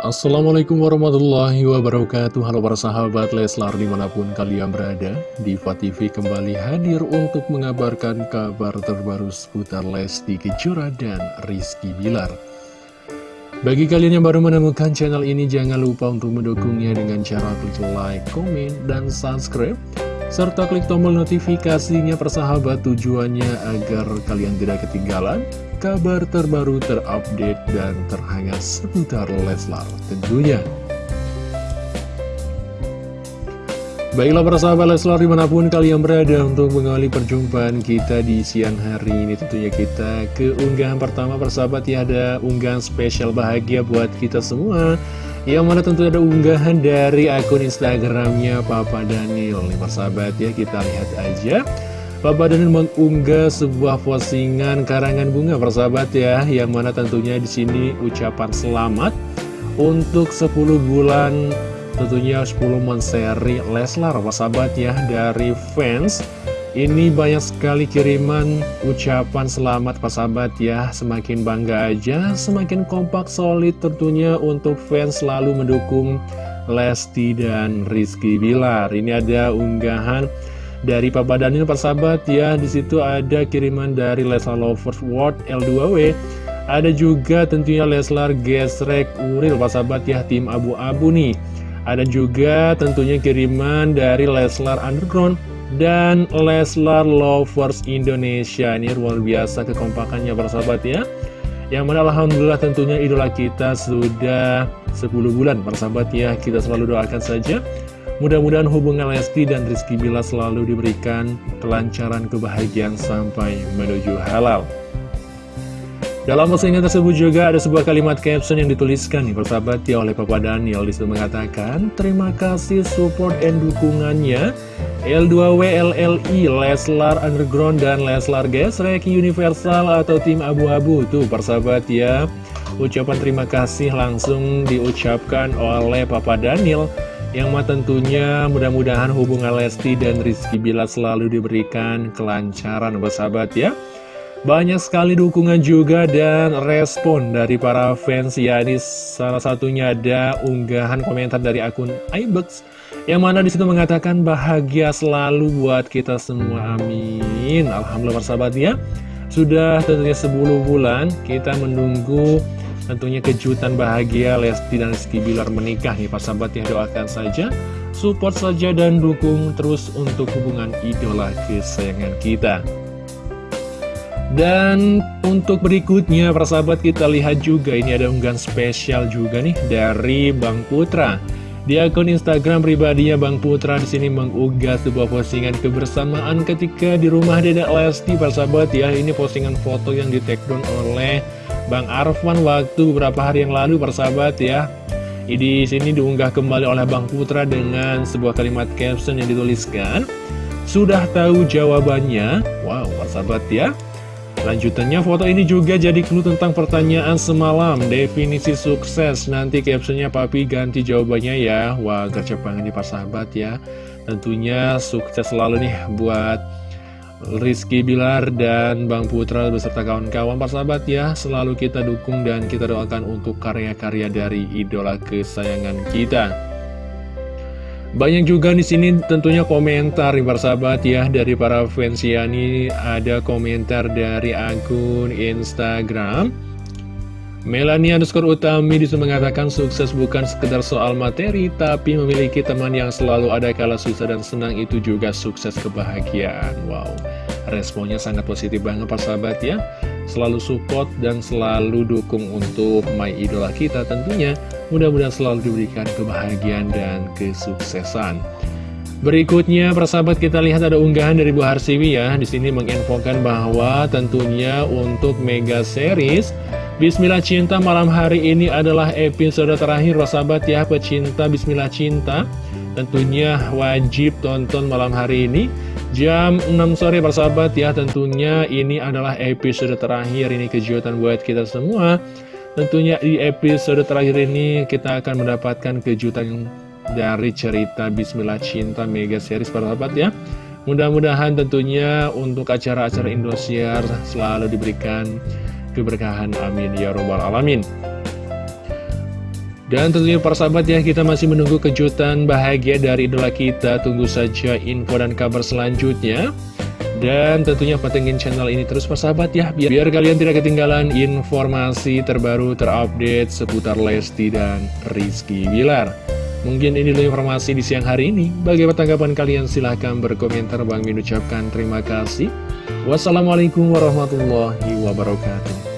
Assalamualaikum warahmatullahi wabarakatuh. Halo para sahabat Leslar di mana pun kalian berada Diva TV kembali hadir untuk mengabarkan kabar terbaru seputar Lesti Kejora dan Rizky Bilar. Bagi kalian yang baru menemukan channel ini jangan lupa untuk mendukungnya dengan cara klik like, komen, dan subscribe serta klik tombol notifikasinya persahabat tujuannya agar kalian tidak ketinggalan kabar terbaru terupdate dan terhangat seputar Leslar tentunya. Baiklah para sahabat Leslar di mana pun kalian berada untuk mengawali perjumpaan kita di siang hari ini Tentunya kita ke unggahan pertama. Persahabat ya ada unggahan spesial bahagia buat kita semua. Yang mana tentu ada unggahan dari akun Instagramnya Papa Daniel. Nih persahabat ya kita lihat aja Papa Daniel mengunggah sebuah postingan karangan bunga persahabat ya Yang mana tentunya di sini ucapan selamat Untuk 10 bulan tentunya 10 menseri Leslar persahabat ya Dari fans. Ini banyak sekali kiriman ucapan selamat persahabat ya Semakin bangga aja, semakin kompak solid tentunya untuk fans selalu mendukung Lesti dan Rizky Bilar. Ini ada unggahan dari Papa Daniel persahabat ya di situ ada kiriman dari Leslar Lovers World L2W ada juga tentunya Leslar Gesrek Uril persahabat ya tim abu-abu nih. Ada juga tentunya kiriman dari Leslar Underground dan Leslar Lovers Indonesia. Ini luar biasa kekompakannya persahabat ya. Yang mana Alhamdulillah tentunya idola kita sudah 10 bulan persahabat ya. Kita selalu doakan saja Mudah-mudahan hubungan Lesti dan Rizky Bila selalu diberikan kelancaran kebahagiaan sampai menuju halal. Dalam postingan tersebut juga ada sebuah kalimat caption yang dituliskan nih persahabat ya oleh Papa Daniel. Di situ mengatakan Terima kasih support dan dukungannya. L2W LLI, Leslar Underground dan Leslar Gesrek Universal atau tim abu-abu. Tuh persahabat ya. Ucapan terima kasih langsung diucapkan oleh Papa Daniel yang mah tentunya mudah-mudahan hubungan Lesti dan Rizky Bila selalu diberikan kelancaran bersahabat ya. Banyak sekali dukungan juga dan respon dari para fans. Ya ini salah satunya ada unggahan komentar dari akun iBooks yang mana di situ mengatakan bahagia selalu buat kita semua. Amin. Alhamdulillah persahabat ya. Sudah tentunya 10 bulan kita menunggu Tentunya kejutan bahagia Lesti dan Rizky Bilar menikah nih Pak sahabat ya. Doakan saja Support saja dan dukung terus untuk hubungan idola kesayangan kita. Dan untuk berikutnya persahabat kita lihat juga ini ada unggahan spesial juga nih dari Bang Putra. Di akun Instagram pribadinya Bang Putra di sini mengunggah sebuah postingan kebersamaan ketika di rumah Dedek Lesti persahabat ya. Ini postingan foto yang di take oleh Bang Arfan waktu beberapa hari yang lalu persahabat ya. Di sini diunggah kembali oleh Bang Putra dengan sebuah kalimat caption yang dituliskan Sudah tahu jawabannya? Wow persahabat ya. Lanjutannya foto ini juga jadi clue tentang pertanyaan semalam Definisi sukses. Nanti captionnya papi ganti jawabannya ya. Wah gercep banget nih persahabat ya. Tentunya sukses selalu nih buat Rizky Bilar dan Bang Putra beserta kawan-kawan persahabat ya Selalu kita dukung dan kita doakan untuk karya-karya dari idola kesayangan kita. Banyak juga di sini tentunya komentar nih persahabat ya dari para fans ya ini ada komentar dari akun Instagram. Melania underscore Utami di situ mengatakan sukses bukan sekedar soal materi, tapi memiliki teman yang selalu ada kala susah dan senang. Itu juga sukses kebahagiaan. Wow, responnya sangat positif banget Pak sahabat ya. Selalu support dan selalu dukung untuk my idola kita tentunya. Mudah-mudahan selalu diberikan kebahagiaan dan kesuksesan. Berikutnya, persahabat kita lihat ada unggahan dari Bu Harsiwi ya. Di sini menginfokan bahwa tentunya untuk Mega Series Bismillah Cinta malam hari ini adalah episode terakhir sahabat ya pecinta Bismillah Cinta Tentunya wajib tonton malam hari ini Jam 6 sore persahabat ya. Tentunya ini adalah episode terakhir ini kejutan buat kita semua. Tentunya di episode terakhir ini kita akan mendapatkan kejutan dari cerita Bismillah Cinta Mega Series persahabat ya. Mudah-mudahan tentunya untuk acara-acara Indosiar selalu diberikan keberkahan. Amin. Ya robbal alamin Dan tentunya para sahabat ya, kita masih menunggu kejutan bahagia dari idola kita. Tunggu saja info dan kabar selanjutnya. Dan tentunya pantengin channel ini terus sahabat ya, biar, biar kalian tidak ketinggalan informasi terbaru terupdate seputar Lesti dan Rizky Bilar. Mungkin ini dulu informasi di siang hari ini. Bagaimana tanggapan kalian? Silahkan berkomentar. Bang Min ucapkan terima kasih. Wassalamualaikum warahmatullahi wabarakatuh.